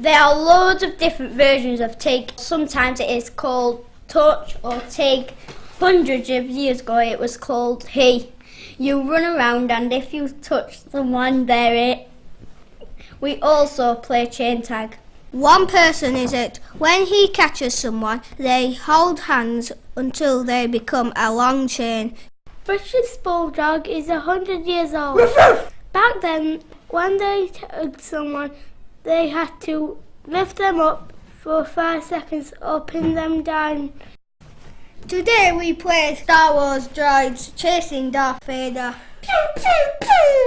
There are loads of different versions of TIG. Sometimes it is called touch or TIG. Hundreds of years ago it was called he. You run around and if you touch someone, they're it. We also play chain tag. One person is it. When he catches someone, they hold hands until they become a long chain. British Bulldog is a hundred years old. Back then, when they tugged someone, they had to lift them up for five seconds or pin them down. Today we play Star Wars droids chasing Darth Vader. Pew, pew, pew.